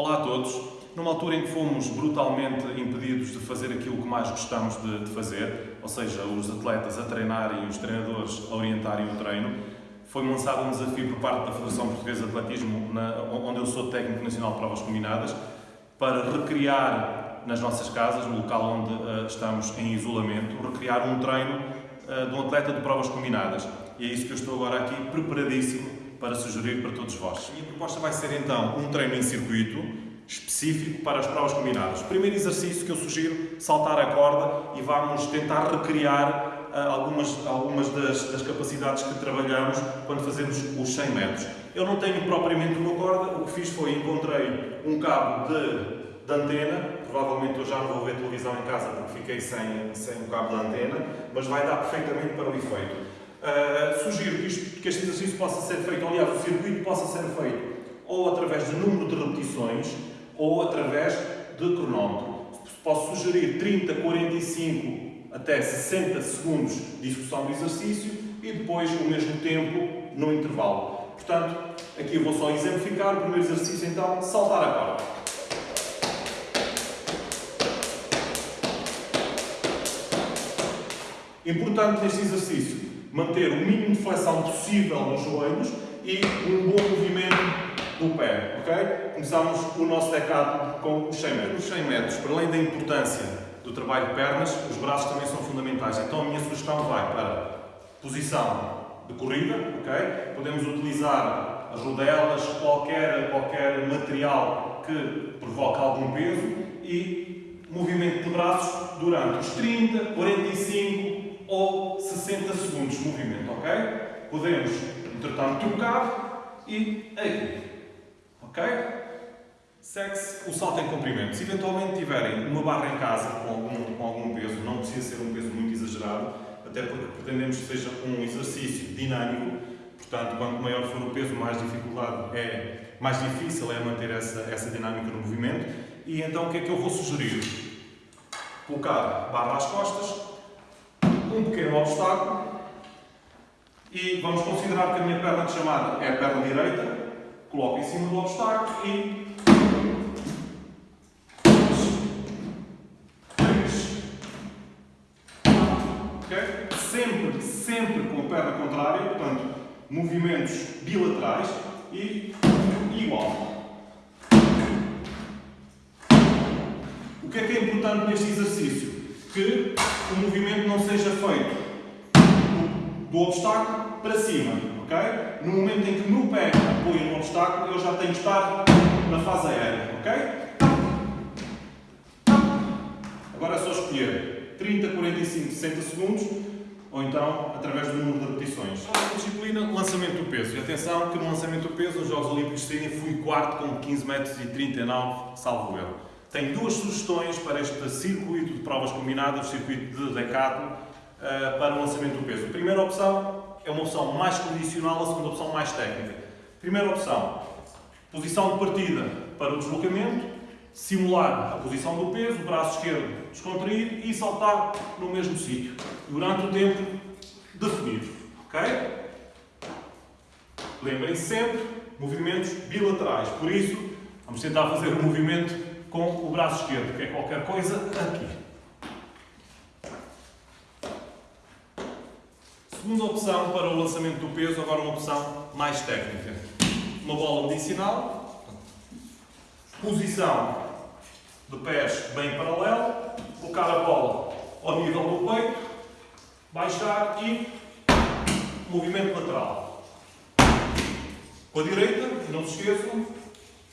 Olá a todos. Numa altura em que fomos brutalmente impedidos de fazer aquilo que mais gostamos de, de fazer, ou seja, os atletas a treinarem e os treinadores a orientarem o treino, foi-me lançado um desafio por parte da Federação Portuguesa de Atletismo, na, onde eu sou técnico nacional de provas combinadas, para recriar nas nossas casas, no local onde uh, estamos em isolamento, recriar um treino uh, de um atleta de provas combinadas. E é isso que eu estou agora aqui preparadíssimo para sugerir para todos vós. A minha proposta vai ser então um treino em circuito específico para as provas combinadas. Primeiro exercício que eu sugiro, saltar a corda e vamos tentar recriar uh, algumas, algumas das, das, capacidades que trabalhamos quando fazemos os 100 metros. Eu não tenho propriamente uma corda, o que fiz foi encontrei um cabo de de antena, provavelmente eu já não vou ver televisão em casa porque fiquei sem, sem o cabo de antena, mas vai dar perfeitamente para o efeito. Uh, sugiro que, isto, que este exercício possa ser feito, aliás, o circuito possa ser feito ou através de número de repetições ou através de cronómetro. Posso sugerir 30, 45 até 60 segundos de execução do exercício e depois o mesmo tempo no intervalo. Portanto, aqui eu vou só exemplificar o primeiro exercício, então, saltar a corda. Importante neste exercício, manter o mínimo de flexão possível nos joelhos e um bom movimento do pé, ok? Começamos o nosso decado com os 100 metros. Os 100 metros, para além da importância do trabalho de pernas, os braços também são fundamentais. Então a minha sugestão vai para posição de corrida, ok? Podemos utilizar as rodelas, qualquer, qualquer material que provoque algum peso e movimento de braços durante os 30, 45, ou 60 segundos de movimento, ok? Podemos, entretanto, trocar e aqui, ok? Segue-se o salto em comprimento. Se eventualmente tiverem uma barra em casa com algum, com algum peso, não precisa ser um peso muito exagerado, até porque pretendemos que seja um exercício dinâmico, portanto, quanto maior for o peso, mais dificuldade é, mais difícil é manter essa, essa dinâmica no movimento. E então o que é que eu vou sugerir? Colocar barra às costas, um pequeno obstáculo e vamos considerar que a minha perna de chamada é a perna direita, coloco em cima do obstáculo e Okay? Sempre, sempre com a perna contrária, portanto, movimentos bilaterais e igual. O que é que é importante neste exercício? Que o movimento não seja feito do obstáculo para cima, ok? No momento em que o meu pé apoia no obstáculo, eu já tenho que estar na fase aérea, ok? Agora é só escolher 30, 45, 60 segundos ou então através do número de repetições. A disciplina, lançamento do peso. E atenção que no lançamento do peso, nos Jogos Olímpicos de Sydney, fui quarto com 15 metros e 39, salvo erro. Tenho duas sugestões para este circuito de provas combinadas, o circuito de Decathlon, eh, para o lançamento do peso. A primeira opção é uma opção mais condicional, a segunda opção mais técnica. Primeira opção, posição de partida para o deslocamento, simular a posição do peso, braço esquerdo descontrair e saltar no mesmo sítio, durante o tempo definido. Ok? Lembrem-se sempre, movimentos bilaterais. Por isso, vamos tentar fazer o movimento com o braço esquerdo, que é qualquer coisa aqui. Segunda opção para o lançamento do peso, agora uma opção mais técnica. Uma bola medicinal, posição de pés bem paralelo, colocar a bola ao nível do peito, baixar e movimento lateral. Com a direita, não se esqueçam,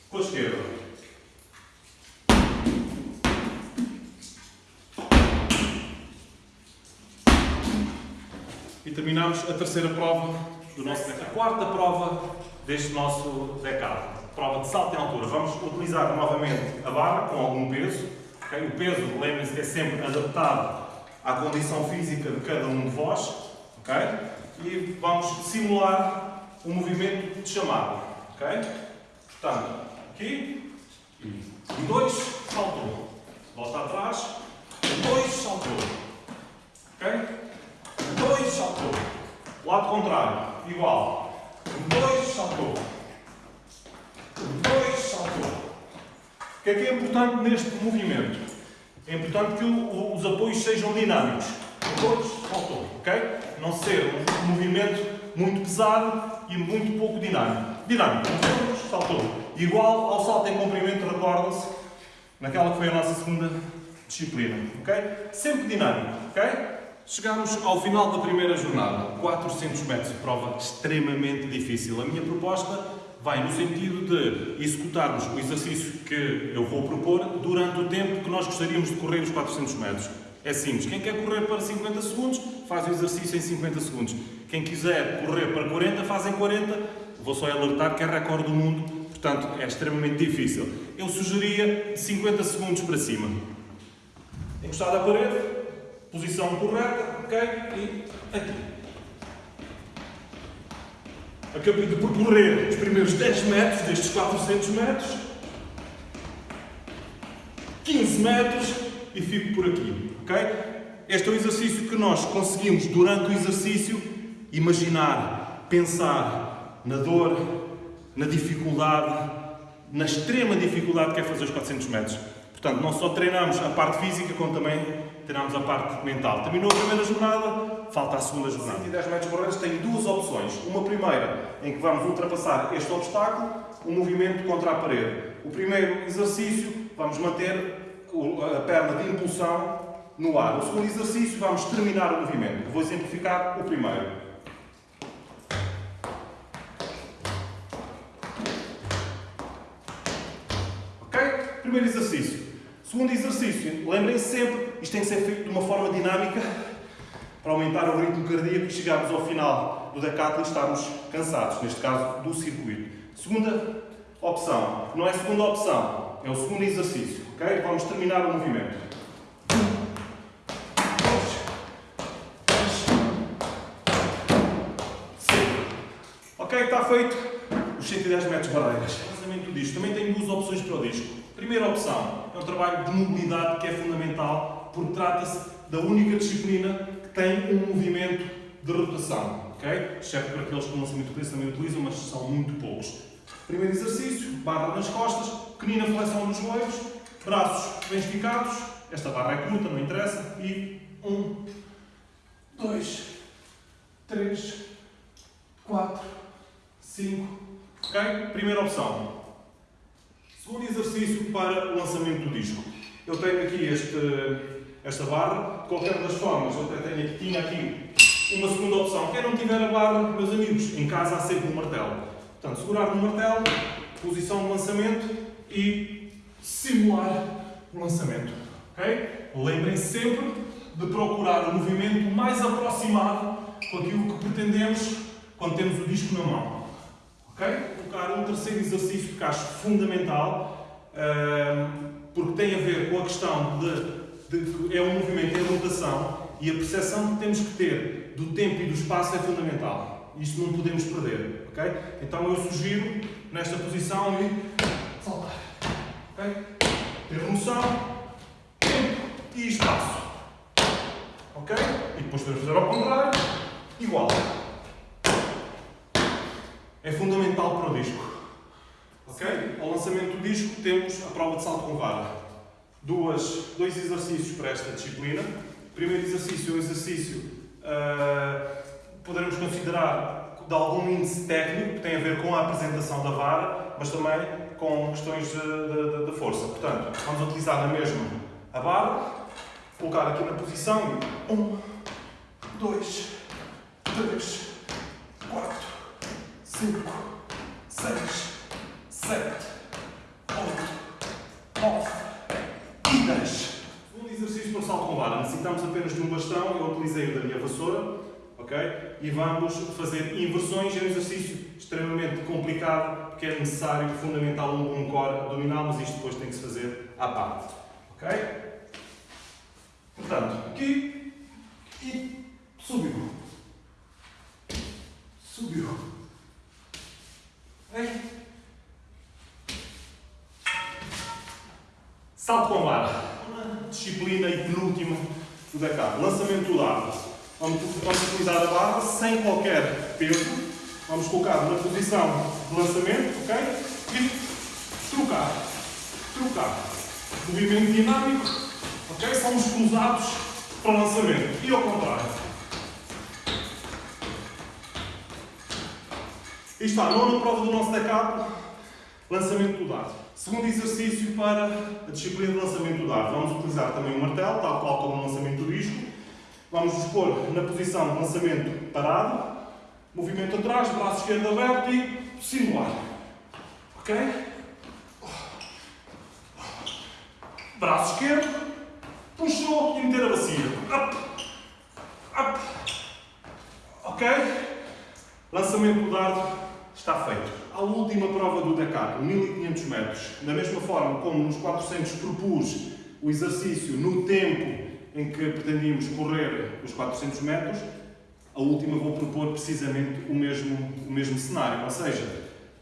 com a esquerda. Terminamos a terceira prova do nosso decado. A quarta prova deste nosso decado. Prova de salto em altura. Vamos utilizar novamente a barra com algum peso. Okay? O peso, lembrem-se, é sempre adaptado à condição física de cada um de vós. Okay? E vamos simular o um movimento de chamada. Okay? Portanto, aqui, e dois, saltou. Volta atrás, dois, saltou. Ok? Dois saltou. Lado contrário, igual. dois saltou. dois saltou. que é que é importante neste movimento? É importante que o, os apoios sejam dinâmicos. Todos, faltou, ok? Não ser um movimento muito pesado e muito pouco dinâmico. Dinâmico, todos, saltou. Igual ao salto em comprimento, recordam-se, naquela que foi a nossa segunda disciplina, ok? Sempre dinâmico, ok? Chegamos ao final da primeira jornada, 400 metros de prova extremamente difícil. A minha proposta vai no sentido de executarmos o exercício que eu vou propor durante o tempo que nós gostaríamos de correr os 400 metros. É simples. Quem quer correr para 50 segundos, faz o exercício em 50 segundos. Quem quiser correr para 40, faz em 40. Vou só alertar que é recorde do mundo, portanto é extremamente difícil. Eu sugeria 50 segundos para cima. Encostado à parede, posição correta, ok? E aqui. Acabei de percorrer os primeiros 10 metros destes 400 metros, 15 metros e fico por aqui, ok? Este é o exercício que nós conseguimos, durante o exercício, imaginar, pensar na dor, na dificuldade, na extrema dificuldade que é fazer os 400 metros. Portanto, não só treinamos a parte física, como também treinamos a parte mental. Terminou a primeira jornada, falta a segunda jornada. 110 metros correios tem duas opções. Uma primeira, em que vamos ultrapassar este obstáculo, um movimento contra a parede. O primeiro exercício, vamos manter a perna de impulsão no ar. O segundo exercício, vamos terminar o movimento. Vou exemplificar o primeiro. Ok? Primeiro exercício. Segundo exercício, lembrem-se sempre, isto tem que ser feito de uma forma dinâmica para aumentar o ritmo cardíaco e chegarmos ao final do decathlon e estarmos cansados, neste caso do circuito. Segunda opção, não é segunda opção, é o segundo exercício, ok? Vamos terminar o movimento. Ok, está feito os 110 metros barreiras. Lançamento disto. Também tem duas opções para o disco. Primeira opção é um trabalho de mobilidade que é fundamental, porque trata-se da única disciplina que tem um movimento de rotação, ok? Exceto para aqueles que não são muito utilizam, também utilizam, mas são muito poucos. Primeiro exercício, barra nas costas, pequenina flexão dos joelhos, braços bem esticados, esta barra é curta, não interessa, e um, dois, três, quatro, cinco, ok? Primeira opção, Segundo exercício para o lançamento do disco. Eu tenho aqui este, esta barra, de qualquer das formas, eu até tenho aqui, tinha aqui uma segunda opção. Quem não tiver a barra, meus amigos, em casa há sempre um martelo. Portanto, segurar no martelo, posição de lançamento e simular o lançamento. Okay? Lembrem-se sempre de procurar o movimento mais aproximado com aquilo que pretendemos quando temos o disco na mão. Okay? colocar um terceiro exercício que acho fundamental, porque tem a ver com a questão de, de é um movimento em rotação e a percepção que temos que ter do tempo e do espaço é fundamental. Isto não podemos perder, ok? Então eu sugiro, nesta posição, saltar, ok? Ter noção, tempo e espaço, ok? E depois podemos fazer ao contrário, igual é fundamental para o disco. Ok? Ao lançamento do disco temos a prova de salto com vara. Duas, dois exercícios para esta disciplina. O primeiro exercício é um exercício uh, poderemos considerar de algum índice técnico que tem a ver com a apresentação da vara, mas também com questões de, de, de força. Portanto, vamos utilizar na mesma a vara, colocar aqui na posição e um, dois, três, quatro, 5, 6, 7, 8, 9 e 10. Segundo exercício para salto com vara. Necessitamos apenas de um bastão. Eu utilizei o da minha vassoura. Ok? E vamos fazer inversões. É um exercício extremamente complicado porque é necessário, fundamental, um core abdominal, mas isto depois tem que se fazer à parte. Ok? Portanto, aqui e subiu. Subiu. Salto com vara. Disciplina e penúltima do backup. Lançamento do lado. Vamos, vamos utilizar a barra sem qualquer peso. Vamos colocar na posição de lançamento, ok? E trocar. Trocar. Movimento dinâmico, ok? São os cruzados para o lançamento. E ao contrário. E está, nona prova do nosso decathlon, lançamento do dado. Segundo exercício para a disciplina de lançamento do dado. Vamos utilizar também o martelo, tal qual como o lançamento do disco. Vamos nos pôr na posição de lançamento parado, movimento atrás, braço esquerdo aberto e simular. Ok? Braço esquerdo, puxou e meter a bacia. Up, up. Ok? Lançamento do dardo está feito. A última prova do Dakar, 1500 metros. Da mesma forma como nos 400 propus o exercício no tempo em que pretendíamos correr os 400 metros, a última vou propor precisamente o mesmo, o mesmo cenário. Ou seja,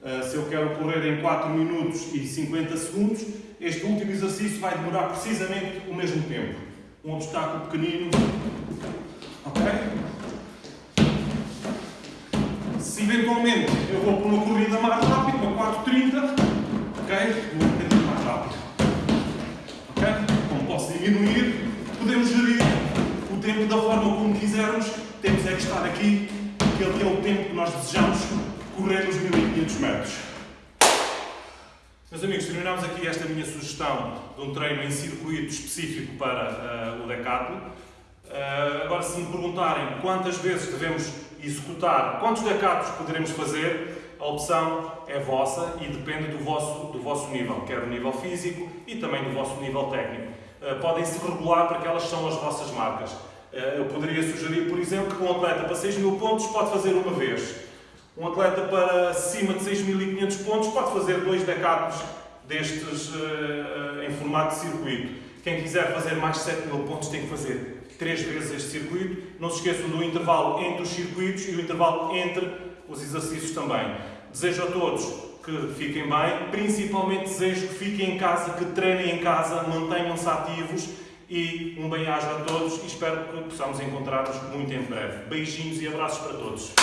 eh, se eu quero correr em 4 minutos e 50 segundos, este último exercício vai demorar precisamente o mesmo tempo. Um obstáculo pequenino. Ok? Se eventualmente eu vou para uma corrida mais rápida, uma 4.30, ok? Vou um bocadinho mais rápido. Ok? Como posso diminuir, podemos gerir o tempo da forma como quisermos. Temos é que estar aqui, aquele que é o tempo que nós desejamos correr os 1500 metros. Meus amigos, terminamos aqui esta minha sugestão de um treino em circuito específico para uh, o decathlon. Uh, agora, se me perguntarem quantas vezes devemos executar, quantos decatos poderemos fazer, a opção é vossa e depende do vosso, do vosso nível, quer do nível físico e também do vosso nível técnico. Uh, Podem-se regular para que elas são as vossas marcas. Eu poderia sugerir, por exemplo, que um atleta para 6 mil pontos pode fazer uma vez. Um atleta para cima de 6.500 pontos pode fazer dois decatos destes uh, em formato de circuito. Quem quiser fazer mais de 7.000 pontos tem que fazer três vezes este circuito. Não se esqueçam do intervalo entre os circuitos e o intervalo entre os exercícios também. Desejo a todos que fiquem bem, principalmente desejo que fiquem em casa, que treinem em casa, mantenham-se ativos e um bem-aja a todos e espero que possamos encontrar-nos muito em breve. Beijinhos e abraços para todos.